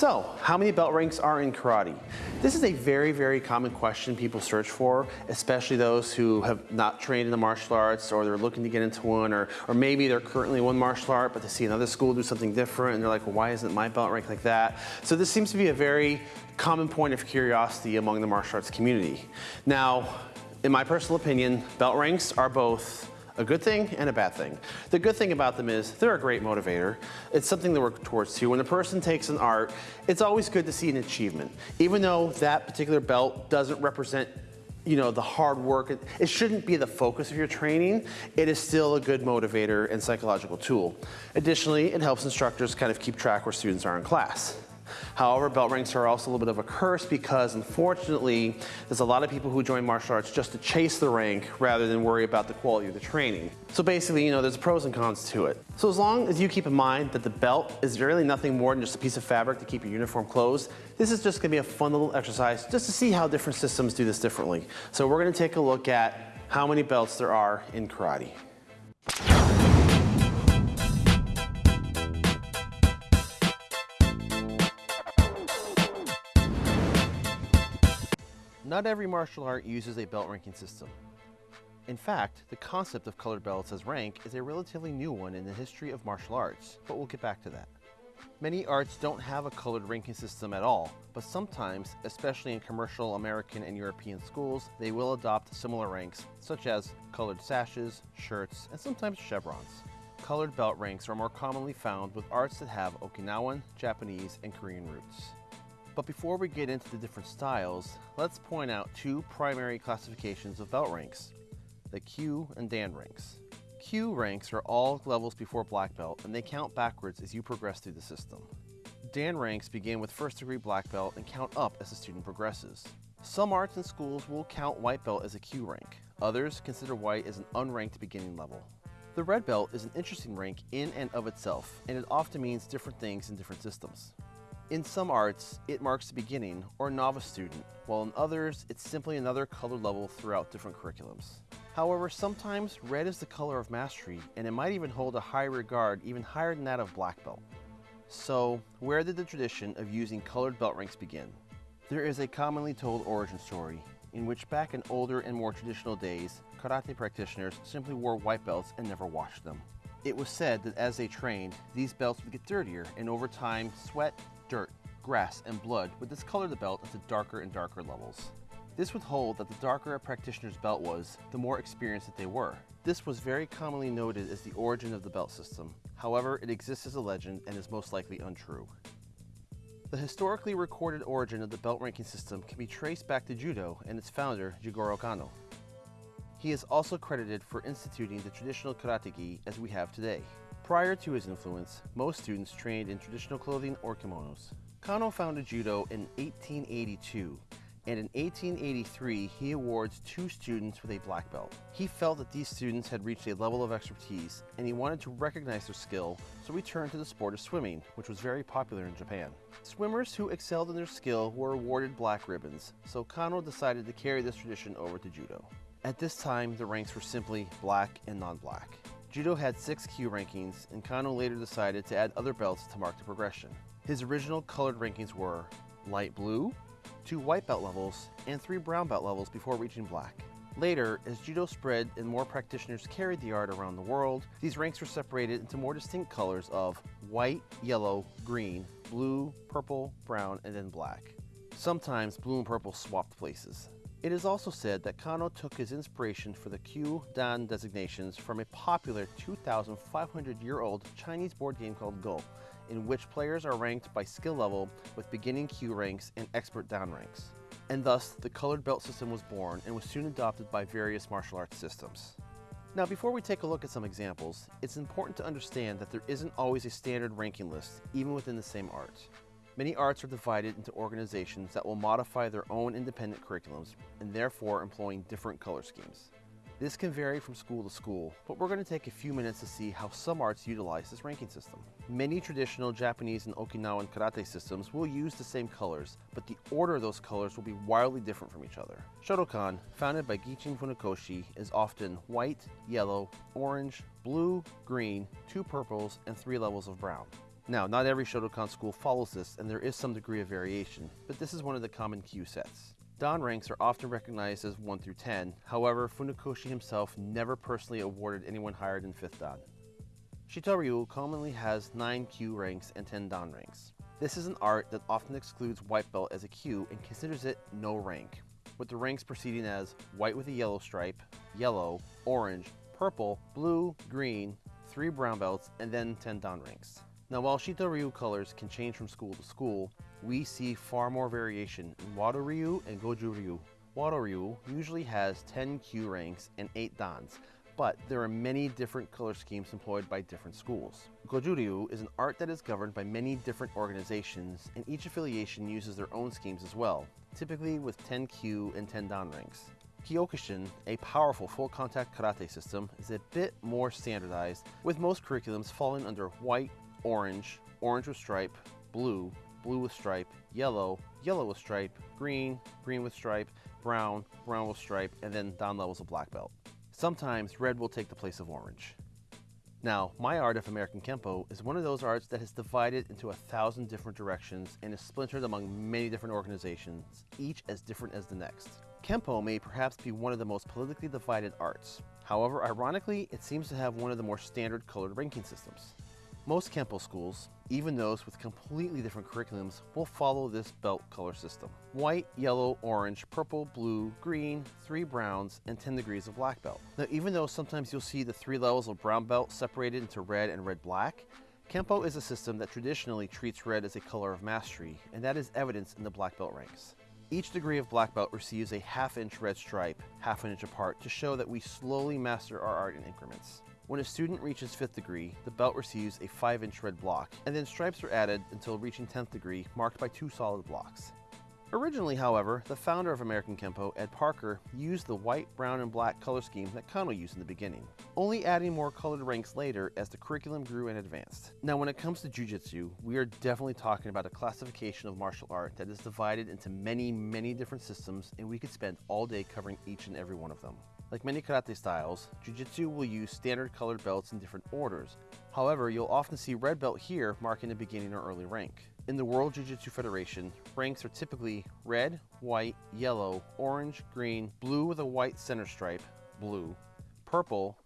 So, how many belt ranks are in karate? This is a very, very common question people search for, especially those who have not trained in the martial arts or they're looking to get into one or, or maybe they're currently one martial art but they see another school do something different and they're like, well, why isn't my belt rank like that? So this seems to be a very common point of curiosity among the martial arts community. Now, in my personal opinion, belt ranks are both a good thing and a bad thing. The good thing about them is they're a great motivator. It's something to work towards too. When a person takes an art, it's always good to see an achievement. Even though that particular belt doesn't represent you know, the hard work, it shouldn't be the focus of your training. It is still a good motivator and psychological tool. Additionally, it helps instructors kind of keep track where students are in class. However, belt ranks are also a little bit of a curse because unfortunately, there's a lot of people who join martial arts just to chase the rank rather than worry about the quality of the training. So basically, you know, there's pros and cons to it. So as long as you keep in mind that the belt is really nothing more than just a piece of fabric to keep your uniform closed, this is just gonna be a fun little exercise just to see how different systems do this differently. So we're gonna take a look at how many belts there are in karate. Not every martial art uses a belt ranking system. In fact, the concept of colored belts as rank is a relatively new one in the history of martial arts, but we'll get back to that. Many arts don't have a colored ranking system at all, but sometimes, especially in commercial American and European schools, they will adopt similar ranks, such as colored sashes, shirts, and sometimes chevrons. Colored belt ranks are more commonly found with arts that have Okinawan, Japanese, and Korean roots. But before we get into the different styles, let's point out two primary classifications of belt ranks, the Kyu and Dan ranks. Kyu ranks are all levels before black belt and they count backwards as you progress through the system. Dan ranks begin with first degree black belt and count up as the student progresses. Some arts and schools will count white belt as a Kyu rank. Others consider white as an unranked beginning level. The red belt is an interesting rank in and of itself, and it often means different things in different systems. In some arts, it marks the beginning or novice student, while in others, it's simply another color level throughout different curriculums. However, sometimes red is the color of mastery, and it might even hold a high regard even higher than that of black belt. So, where did the tradition of using colored belt ranks begin? There is a commonly told origin story, in which back in older and more traditional days, karate practitioners simply wore white belts and never washed them. It was said that as they trained, these belts would get dirtier, and over time, sweat, dirt, grass, and blood would discolor the belt into darker and darker levels. This would hold that the darker a practitioner's belt was, the more experienced that they were. This was very commonly noted as the origin of the belt system. However, it exists as a legend and is most likely untrue. The historically recorded origin of the belt ranking system can be traced back to Judo and its founder, Jigoro Kano. He is also credited for instituting the traditional karate gi as we have today. Prior to his influence, most students trained in traditional clothing or kimonos. Kano founded judo in 1882, and in 1883 he awards two students with a black belt. He felt that these students had reached a level of expertise, and he wanted to recognize their skill, so he turned to the sport of swimming, which was very popular in Japan. Swimmers who excelled in their skill were awarded black ribbons, so Kano decided to carry this tradition over to judo. At this time, the ranks were simply black and non-black. Judo had six Kyu rankings, and Kano later decided to add other belts to mark the progression. His original colored rankings were light blue, two white belt levels, and three brown belt levels before reaching black. Later, as Judo spread and more practitioners carried the art around the world, these ranks were separated into more distinct colors of white, yellow, green, blue, purple, brown, and then black. Sometimes blue and purple swapped places. It is also said that Kano took his inspiration for the Kyu Dan designations from a popular 2,500-year-old Chinese board game called Go, in which players are ranked by skill level with beginning Kyu ranks and expert Dan ranks. And thus, the colored belt system was born and was soon adopted by various martial arts systems. Now before we take a look at some examples, it's important to understand that there isn't always a standard ranking list, even within the same art. Many arts are divided into organizations that will modify their own independent curriculums and therefore employing different color schemes. This can vary from school to school, but we're going to take a few minutes to see how some arts utilize this ranking system. Many traditional Japanese and Okinawan karate systems will use the same colors, but the order of those colors will be wildly different from each other. Shotokan, founded by Gichin Funakoshi, is often white, yellow, orange, blue, green, two purples, and three levels of brown. Now, not every Shotokan school follows this, and there is some degree of variation, but this is one of the common Kyu sets. Dan ranks are often recognized as 1 through 10, however, Funakoshi himself never personally awarded anyone higher than 5th Dan. Shito Ryu commonly has 9 Kyu ranks and 10 Dan ranks. This is an art that often excludes white belt as a Kyu and considers it no rank, with the ranks proceeding as white with a yellow stripe, yellow, orange, purple, blue, green, 3 brown belts, and then 10 Dan ranks. Now while Shito Ryu colors can change from school to school, we see far more variation in Wado Ryu and Goju Ryu. Wado Ryu usually has 10 kyu ranks and 8 dans, but there are many different color schemes employed by different schools. Goju Ryu is an art that is governed by many different organizations, and each affiliation uses their own schemes as well, typically with 10 kyu and 10 dan ranks. Kyokushin, a powerful full contact karate system, is a bit more standardized, with most curriculums falling under white, orange, orange with stripe, blue, blue with stripe, yellow, yellow with stripe, green, green with stripe, brown, brown with stripe, and then Dan levels of black belt. Sometimes red will take the place of orange. Now, my art of American Kempo is one of those arts that has divided into a thousand different directions and is splintered among many different organizations, each as different as the next. Kempo may perhaps be one of the most politically divided arts. However, ironically, it seems to have one of the more standard colored ranking systems. Most Kempo schools, even those with completely different curriculums, will follow this belt color system. White, yellow, orange, purple, blue, green, three browns, and 10 degrees of black belt. Now even though sometimes you'll see the three levels of brown belt separated into red and red-black, Kempo is a system that traditionally treats red as a color of mastery, and that is evidenced in the black belt ranks. Each degree of black belt receives a half inch red stripe, half an inch apart, to show that we slowly master our art in increments. When a student reaches 5th degree, the belt receives a 5 inch red block, and then stripes are added until reaching 10th degree, marked by two solid blocks. Originally, however, the founder of American Kempo, Ed Parker, used the white, brown, and black color scheme that Kano used in the beginning, only adding more colored ranks later as the curriculum grew and advanced. Now, when it comes to Jiu-Jitsu, we are definitely talking about a classification of martial art that is divided into many, many different systems, and we could spend all day covering each and every one of them. Like many karate styles, Jiu-Jitsu will use standard colored belts in different orders. However, you'll often see red belt here marking the beginning or early rank. In the World Jiu-Jitsu Federation, ranks are typically red, white, yellow, orange, green, blue with a white center stripe, blue, purple,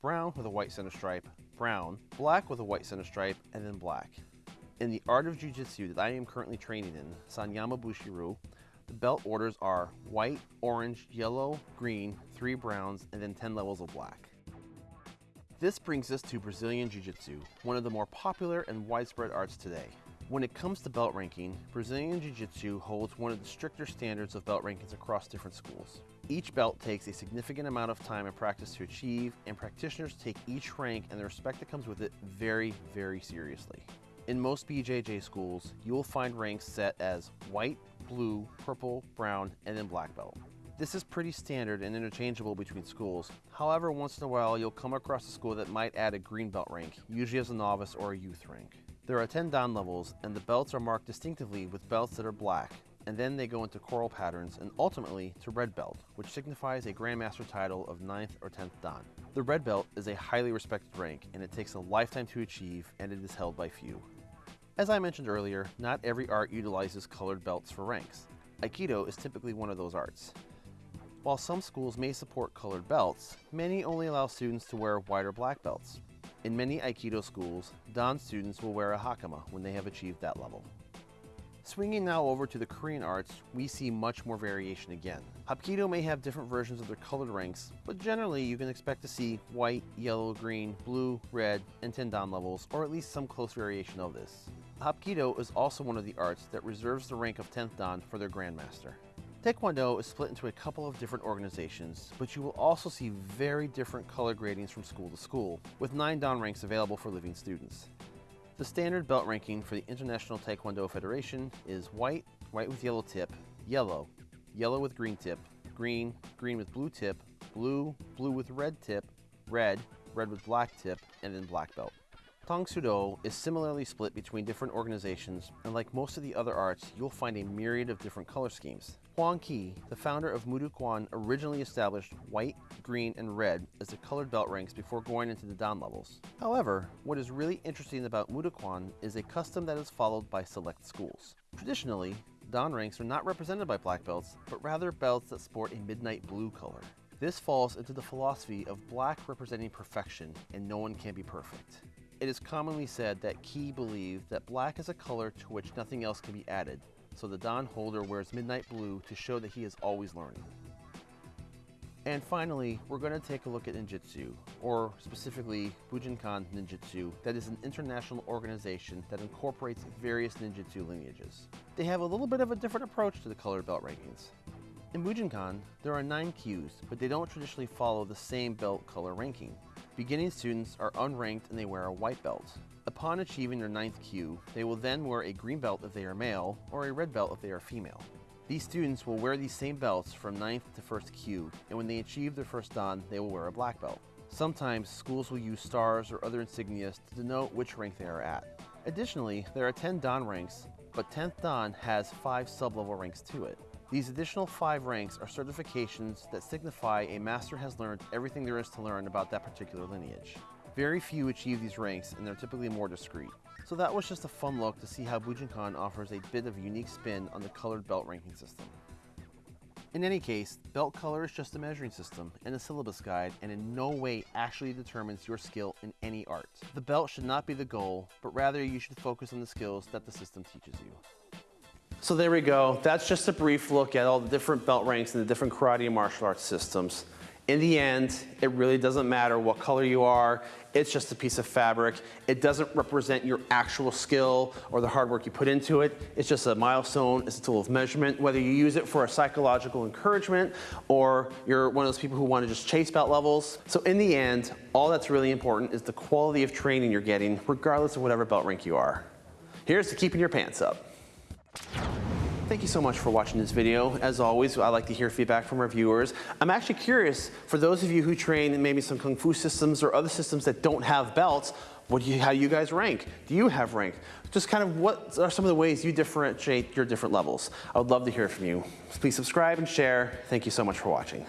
brown with a white center stripe, brown, black with a white center stripe, and then black. In the art of Jiu-Jitsu that I am currently training in, Sanyama Bushiru, the belt orders are white, orange, yellow, green, three browns, and then 10 levels of black. This brings us to Brazilian Jiu-Jitsu, one of the more popular and widespread arts today. When it comes to belt ranking, Brazilian Jiu-Jitsu holds one of the stricter standards of belt rankings across different schools. Each belt takes a significant amount of time and practice to achieve, and practitioners take each rank and the respect that comes with it very, very seriously. In most BJJ schools, you will find ranks set as white, blue, purple, brown, and then black belt. This is pretty standard and interchangeable between schools. However, once in a while, you'll come across a school that might add a green belt rank, usually as a novice or a youth rank. There are 10 dan levels, and the belts are marked distinctively with belts that are black, and then they go into coral patterns and ultimately to red belt, which signifies a grandmaster title of 9th or 10th dan. The red belt is a highly respected rank, and it takes a lifetime to achieve, and it is held by few. As I mentioned earlier, not every art utilizes colored belts for ranks. Aikido is typically one of those arts. While some schools may support colored belts, many only allow students to wear white or black belts. In many Aikido schools, Dan students will wear a hakama when they have achieved that level. Swinging now over to the Korean arts, we see much more variation again. Hapkido may have different versions of their colored ranks, but generally you can expect to see white, yellow, green, blue, red, and 10 dan levels, or at least some close variation of this. Hapkido is also one of the arts that reserves the rank of 10th dan for their grandmaster. Taekwondo is split into a couple of different organizations, but you will also see very different color gradings from school to school, with 9 dan ranks available for living students. The standard belt ranking for the International Taekwondo Federation is white, white with yellow tip, yellow, yellow with green tip, green, green with blue tip, blue, blue with red tip, red, red with black tip, and then black belt. Tang Soo Do is similarly split between different organizations, and like most of the other arts, you'll find a myriad of different color schemes. Hwang Kee, the founder of Moo Duk Kwan, originally established white, green, and red as the colored belt ranks before going into the Dan levels. However, what is really interesting about Moo Duk Kwan is a custom that is followed by select schools. Traditionally, Dan ranks are not represented by black belts, but rather belts that sport a midnight blue color. This falls into the philosophy of black representing perfection and no one can be perfect. It is commonly said that Kee believed that black is a color to which nothing else can be added, so the Dan holder wears midnight blue to show that he is always learning. And finally, we're going to take a look at ninjutsu, or specifically Bujinkan Ninjutsu, that is an international organization that incorporates various ninjutsu lineages. They have a little bit of a different approach to the colored belt rankings. In Bujinkan, there are nine kyus, but they don't traditionally follow the same belt color ranking. Beginning students are unranked and they wear a white belt. Upon achieving their ninth kyu, they will then wear a green belt if they are male, or a red belt if they are female. These students will wear these same belts from 9th to 1st kyu, and when they achieve their first dan, they will wear a black belt. Sometimes schools will use stars or other insignias to denote which rank they are at. Additionally, there are 10 dan ranks, but 10th dan has 5 sub-level ranks to it. These additional 5 ranks are certifications that signify a master has learned everything there is to learn about that particular lineage. Very few achieve these ranks and they're typically more discreet. So that was just a fun look to see how Bujinkan offers a bit of unique spin on the colored belt ranking system. In any case, belt color is just a measuring system and a syllabus guide and in no way actually determines your skill in any art. The belt should not be the goal, but rather you should focus on the skills that the system teaches you. So there we go. That's just a brief look at all the different belt ranks and the different karate and martial arts systems. In the end, it really doesn't matter what color you are. It's just a piece of fabric. It doesn't represent your actual skill or the hard work you put into it. It's just a milestone. It's a tool of measurement. Whether you use it for a psychological encouragement or you're one of those people who want to just chase belt levels. So in the end, all that's really important is the quality of training you're getting, regardless of whatever belt rank you are. Here's to keeping your pants up. Thank you so much for watching this video. As always, I like to hear feedback from our viewers. I'm actually curious, for those of you who train maybe some Kung Fu systems or other systems that don't have belts, what do you, how do you guys rank? Do you have rank? Just kind of what are some of the ways you differentiate your different levels? I would love to hear from you. Please subscribe and share. Thank you so much for watching.